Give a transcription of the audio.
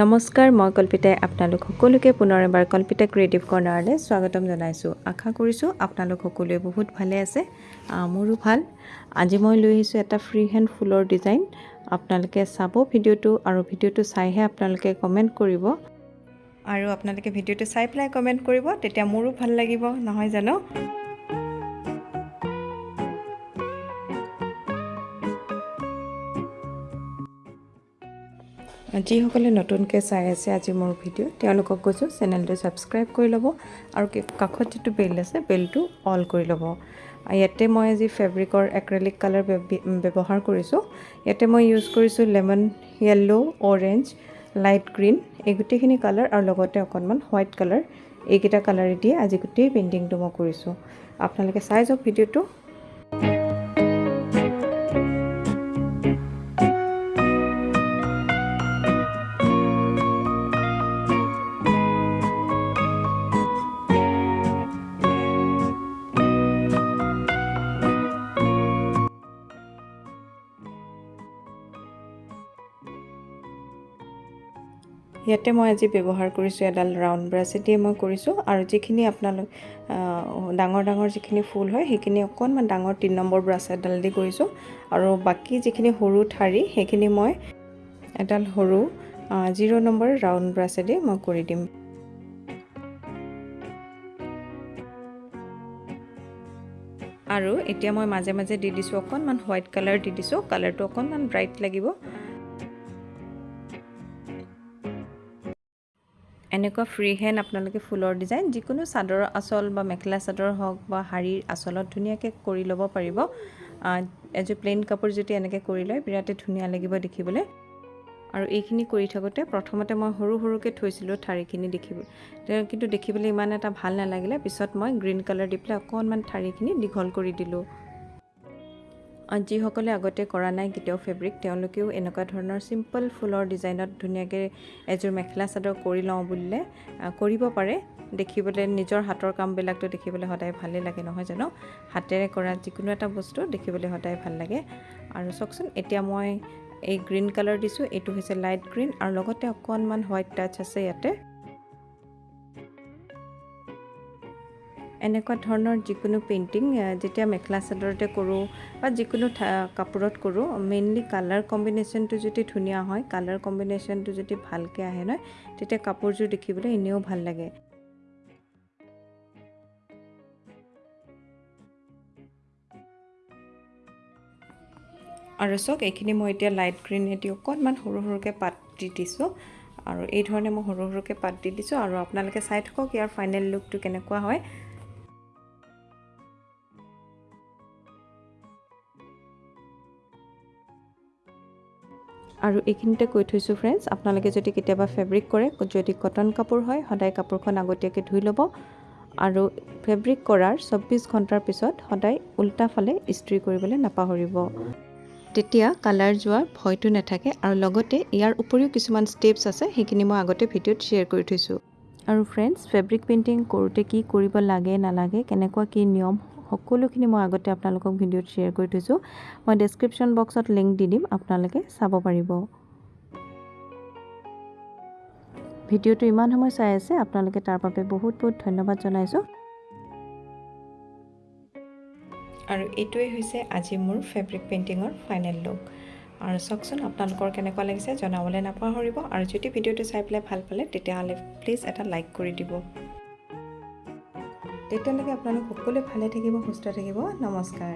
নমস্কাৰ মই কল্পিতাই আপোনালোক সকলোকে পুনৰ এবাৰ কল্পিতা ক্ৰিয়েটিভ কৰ্ণাৰলৈ স্বাগতম জনাইছোঁ। আশা কৰিছোঁ আপোনালোক সকলোৱে বহুত ভালে আছে মোৰো ভাল। আজি মই লৈ আহিছোঁ এটা ফ্ৰী হেণ্ড ফুলৰ ডিজাইন আপোনালোকে চাব ভিডিঅ'টো আৰু ভিডিঅ'টো চাইহে আপোনালোকে কমেণ্ট কৰিব। আৰু আপোনালোকে ভিডিঅ'টো চাই পেলাই কমেণ্ট কৰিব তেতিয়া মোৰো ভাল লাগিব নহয় জানো? যিসকলে নতুনকৈ চাই আছে আজি মোৰ ভিডিঅ' তেওঁলোকক কৈছোঁ চেনেলটো ছাবস্ক্ৰাইব কৰি ল'ব আৰু কাষত যিটো বেল আছে বেলটো অল কৰি ল'ব। ইয়াতে মই আজি ফেব্ৰিকৰ এক্ৰেলিক কালাৰ ব্যৱহাৰ কৰিছোঁ। ইয়াতে মই ইউজ কৰিছোঁ lemon yellow' orange light green এই গোটেইখিনি কালাৰ আৰু লগতে অকণমান হোৱাইট কালাৰ। এইকেইটা কালাৰেদিয়ে আজি গোটেই পেইণ্টিংটো মই কৰিছোঁ। আপোনালোকে চাই যাওক ভিডিঅ'টো। ইয়াতে মই আজি ব্যৱহাৰ কৰিছোঁ এডাল ৰাউণ্ড ব্ৰাছেদিয়ে মই কৰিছোঁ আৰু যিখিনি আপোনালোক ডাঙৰ ডাঙৰ যিখিনি ফুল হয় সেইখিনি অকণমান ডাঙৰ তিনি নম্বৰ ব্ৰাছ এডাল দি কৰিছোঁ আৰু বাকী যিখিনি সৰু ঠাৰি সেইখিনি মই এডাল সৰু জিৰ' নম্বৰ ৰাউণ্ড ব্ৰাছেদি মই কৰি দিম। আৰু এতিয়া মই মাজে মাজে দি দিছোঁ অকণমান হোৱাইট কালাৰ দি দিছোঁ কালাৰটো অকণমান ব্ৰাইট লাগিব। এনেকুৱা ফ্ৰী হেণ্ড আপোনালোকে ফুলৰ ডিজাইন যিকোনো চাদৰৰ আঁচল বা মেখেলা চাদৰ হওক বা শাৰীৰ আঁচলত ধুনীয়াকৈ কৰি ল'ব পাৰিব। এযোৰ প্লেইন কাপোৰ যদি এনেকৈ কৰি লয় বিৰাটেই ধুনীয়া লাগিব দেখিবলৈ। আৰু এইখিনি কৰি থাকোঁতে প্ৰথমতে মই সৰু সৰুকৈ থৈছিলোঁ ঠাৰিখিনি দেখিব কিন্তু দেখিবলৈ ইমান এটা ভাল নালাগিলে। পিছত মই গ্ৰীণ কালাৰ দি পেলাই অকণমান ঠাৰিখিনি দীঘল কৰি দিলোঁ। যিসকলে আগতে কৰা নাই কেতিয়াও ফেব্ৰিক তেওঁলোকেও এনেকুৱা ধৰণৰ চিম্পল ফুলৰ ডিজাইনত ধুনীয়াকৈ এযোৰ মেখেলা চাদৰ কৰি লওঁ বুলিলে কৰিব পাৰে। দেখিবলৈ নিজৰ হাতৰ কামবিলাকতো দেখিবলৈ সদায় ভালেই লাগে নহয় জানো? হাতেৰে কৰা যিকোনো এটা বস্তু দেখিবলৈ সদায় ভাল লাগে। আৰু চাওকচোন এতিয়া মই এই গ্ৰীণ কালাৰ দিছোঁ এইটো হৈছে লাইট গ্ৰীণ আৰু লগতে অকণমান হোৱাইট টাচ আছে ইয়াতে। এনেকুৱা ধৰণৰ যিকোনো পেইণ্টিং যেতিয়া মেখেলা চাদৰতে কৰোঁ বা যিকোনো কাপোৰত কৰোঁ মেইনলি কালাৰ কম্বিনেশ্যনটো যদি ধুনীয়া হয় কালাৰ কম্বিনেশ্যনটো যদি ভালকৈ আহে নহয় তেতিয়া কাপোৰযোৰ দেখিবলৈ এনেও ভাল লাগে। আৰু চাওক এইখিনি মই এতিয়া লাইট গ্ৰীণেদি অকণমান সৰু সৰুকৈ পাত দি দিছোঁ। আৰু এই ধৰণে মই সৰু সৰুকৈ পাত দি দিছোঁ। আৰু আপোনালোকে চাই থাকক ইয়াৰ ফাইনেল লুকটো কেনেকুৱা হয়। আৰু এইখিনিতে কৈ থৈছোঁ ফ্ৰেণ্ডছ আপোনালোকে যদি কেতিয়াবা ফেব্ৰিক কৰে যদি কটন কাপোৰ হয় সদায় কাপোৰখন আগতীয়াকৈ ধুই ল'ব আৰু ফেব্ৰিক কৰাৰ চৌব্বিছ ঘণ্টাৰ পিছত সদায় উল্টা ফালে ইস্ত্ৰি কৰিবলৈ নাপাহৰিব। তেতিয়া কালাৰ যোৱাৰ ভয়টো নাথাকে আৰু লগতে ইয়াৰ উপৰিও কিছুমান ষ্টেপছ আছে সেইখিনি মই আগতে ভিডিঅ'ত শ্বেয়াৰ কৰি থৈছোঁ। আৰু ফ্ৰেণ্ডছ ফেব্ৰিক পেইণ্টিং কৰোঁতে কি কৰিব লাগে নালাগে কেনেকুৱা কি নিয়ম সকলোখিনি মই আগতে আপোনালোকক ভিডিঅ'ত শ্বেয়াৰ কৰি থৈছোঁ। মই ডেছক্ৰিপশ্যন বক্সত লিংক দি দিম আপোনালোকে চাব পাৰিব। ভিডিঅ'টো ইমান সময় চাই আছে আপোনালোকে তাৰ বাবে বহুত বহুত ধন্যবাদ জনাইছোঁ। আৰু এইটোৱে হৈছে আজি মোৰ ফেব্ৰিক পেইণ্টিঙৰ ফাইনেল লুক আৰু চাওকচোন আপোনালোকৰ কেনেকুৱা লাগিছে জনাবলৈ নাপাহৰিব। আৰু যদি ভিডিঅ'টো চাই পেলাই ভাল পালে তেতিয়াহ'লে প্লিজ এটা লাইক কৰি দিব। তেতিয়ালৈকে আপোনালোক সকলোৱে ভালে থাকিব সুস্থ থাকিব। নমস্কাৰ।